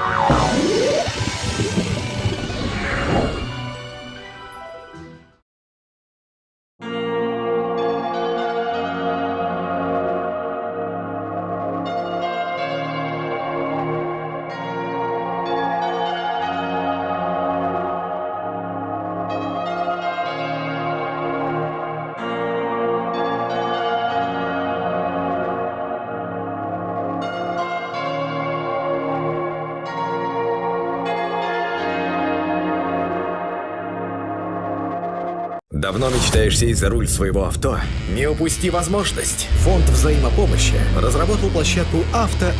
Oh. Давно мечтаешь сесть за руль своего авто? Не упусти возможность! Фонд взаимопомощи разработал площадку Авто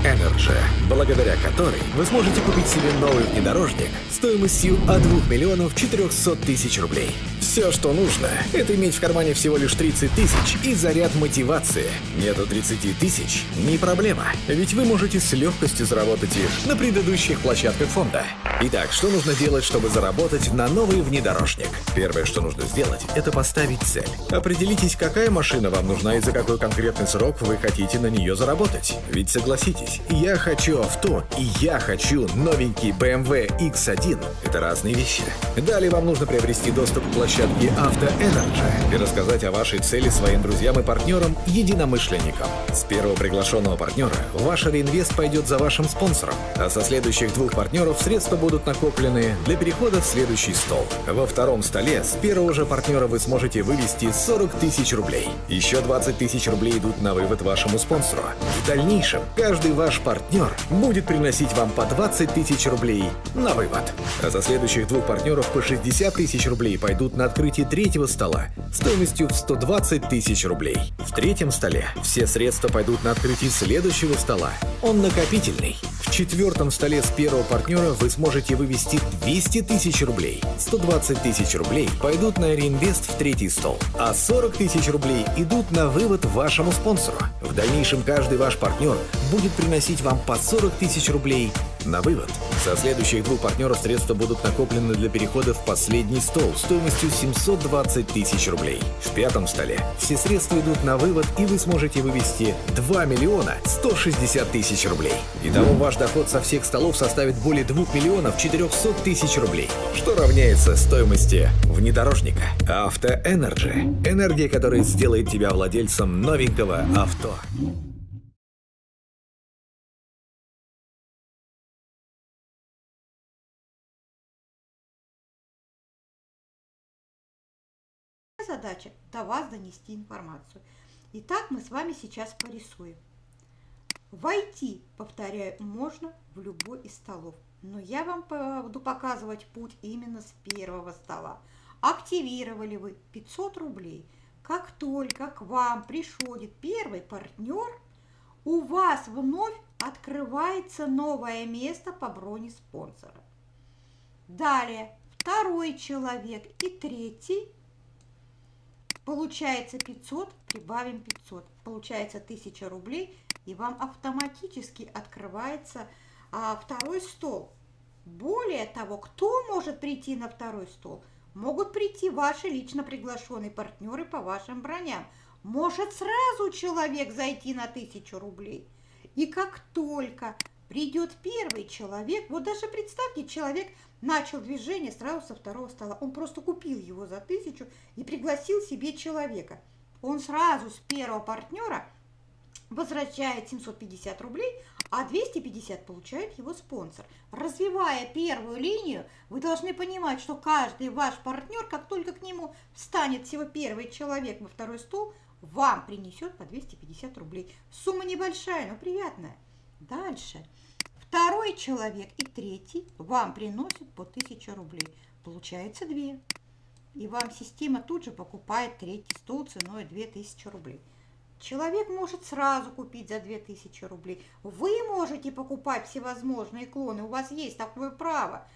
благодаря которой вы сможете купить себе новый внедорожник стоимостью от 2 миллионов 400 тысяч рублей. Все, что нужно, это иметь в кармане всего лишь 30 тысяч и заряд мотивации. Нету 30 тысяч? Не проблема, ведь вы можете с легкостью заработать их на предыдущих площадках фонда. Итак, что нужно делать, чтобы заработать на новый внедорожник? Первое, что нужно сделать, это поставить цель. Определитесь, какая машина вам нужна и за какой конкретный срок вы хотите на нее заработать. Ведь согласитесь, я хочу авто и я хочу новенький BMW X1. Это разные вещи. Далее вам нужно приобрести доступ к площадке Авто Energy и рассказать о вашей цели своим друзьям и партнерам, единомышленникам. С первого приглашенного партнера ваш реинвест пойдет за вашим спонсором, а со следующих двух партнеров средства будут накоплены для перехода в следующий стол. Во втором столе с первого же партнера вы сможете вывести 40 тысяч рублей. Еще 20 тысяч рублей идут на вывод вашему спонсору. В дальнейшем каждый ваш партнер будет приносить вам по 20 тысяч рублей на вывод. А за следующих двух партнеров по 60 тысяч рублей пойдут на открытие третьего стола стоимостью в 120 тысяч рублей. В третьем столе все средства пойдут на открытие следующего стола. Он накопительный. Четвертом столе с первого партнера вы сможете вывести 200 тысяч рублей. 120 тысяч рублей пойдут на реинвест в третий стол, а 40 тысяч рублей идут на вывод вашему спонсору. В дальнейшем каждый ваш партнер будет приносить вам по 40 тысяч рублей на вывод. Со следующих двух партнеров средства будут накоплены для перехода в последний стол стоимостью 720 тысяч рублей. В пятом столе все средства идут на вывод и вы сможете вывести 2 миллиона 160 тысяч рублей. Итого ваш доход со всех столов составит более 2 миллионов 400 тысяч рублей, что равняется стоимости внедорожника. Авто Energy – энергия, которая сделает тебя владельцем новенького авто. Задача до вас донести информацию. Итак, мы с вами сейчас порисуем. Войти, повторяю, можно в любой из столов. Но я вам буду показывать путь именно с первого стола. Активировали вы 500 рублей. Как только к вам приходит первый партнер, у вас вновь открывается новое место по броне спонсора. Далее второй человек и третий Получается 500, прибавим 500. Получается 1000 рублей, и вам автоматически открывается а, второй стол. Более того, кто может прийти на второй стол? Могут прийти ваши лично приглашенные партнеры по вашим броням. Может сразу человек зайти на 1000 рублей. И как только придет первый человек, вот даже представьте, человек начал движение сразу со второго стола. Он просто купил его за тысячу и пригласил себе человека. Он сразу с первого партнера возвращает 750 рублей, а 250 получает его спонсор. Развивая первую линию, вы должны понимать, что каждый ваш партнер, как только к нему встанет всего первый человек во второй стол, вам принесет по 250 рублей. Сумма небольшая, но приятная. Дальше. Второй человек и третий вам приносят по 1000 рублей. Получается 2. И вам система тут же покупает третий стол ценой 2000 рублей. Человек может сразу купить за 2000 рублей. Вы можете покупать всевозможные клоны, у вас есть такое право.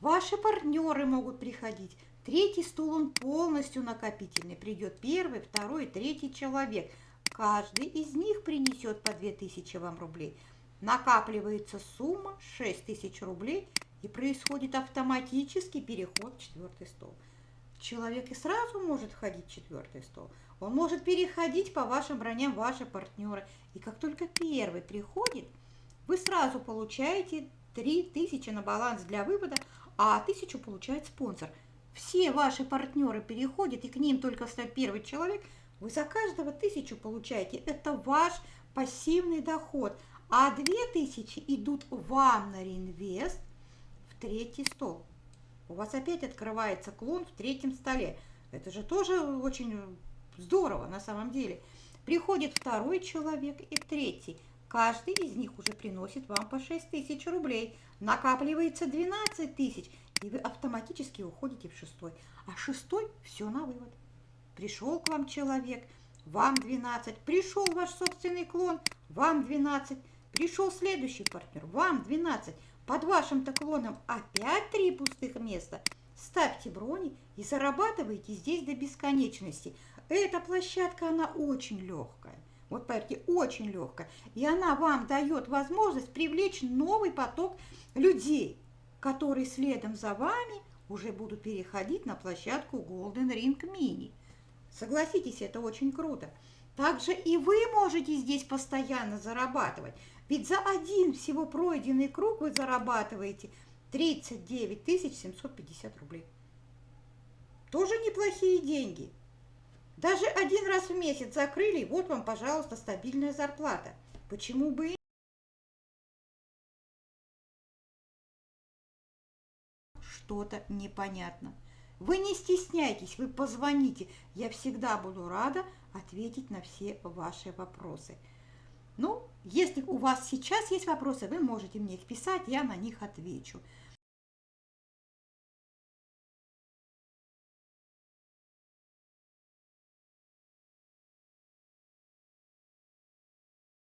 Ваши партнеры могут приходить. Третий стол, он полностью накопительный. Придет первый, второй, третий человек. Каждый из них принесет по 2000 вам рублей накапливается сумма 6 тысяч рублей и происходит автоматический переход в четвертый стол. Человек и сразу может входить в четвертый стол. Он может переходить по вашим броням ваши партнеры. И как только первый приходит, вы сразу получаете 3000 на баланс для вывода, а 1000 получает спонсор. Все ваши партнеры переходят, и к ним только стать первый человек. Вы за каждого 1000 получаете. Это ваш пассивный доход. А 2000 идут вам на реинвест в третий стол. У вас опять открывается клон в третьем столе. Это же тоже очень здорово на самом деле. Приходит второй человек и третий. Каждый из них уже приносит вам по 6 тысяч рублей. Накапливается 12 тысяч, и вы автоматически уходите в шестой. А шестой все на вывод. Пришел к вам человек, вам 12. Пришел ваш собственный клон, вам 12. Пришел следующий партнер, вам 12. Под вашим-то клоном опять три пустых места. Ставьте брони и зарабатывайте здесь до бесконечности. Эта площадка, она очень легкая. Вот поверьте, очень легкая. И она вам дает возможность привлечь новый поток людей, которые следом за вами уже будут переходить на площадку Golden Ring Mini. Согласитесь, это очень круто. Также и вы можете здесь постоянно зарабатывать. Ведь за один всего пройденный круг вы зарабатываете 39 750 рублей. Тоже неплохие деньги. Даже один раз в месяц закрыли, вот вам, пожалуйста, стабильная зарплата. Почему бы и что-то непонятно. Вы не стесняйтесь, вы позвоните. Я всегда буду рада ответить на все ваши вопросы. Ну, если у вас сейчас есть вопросы, вы можете мне их писать, я на них отвечу.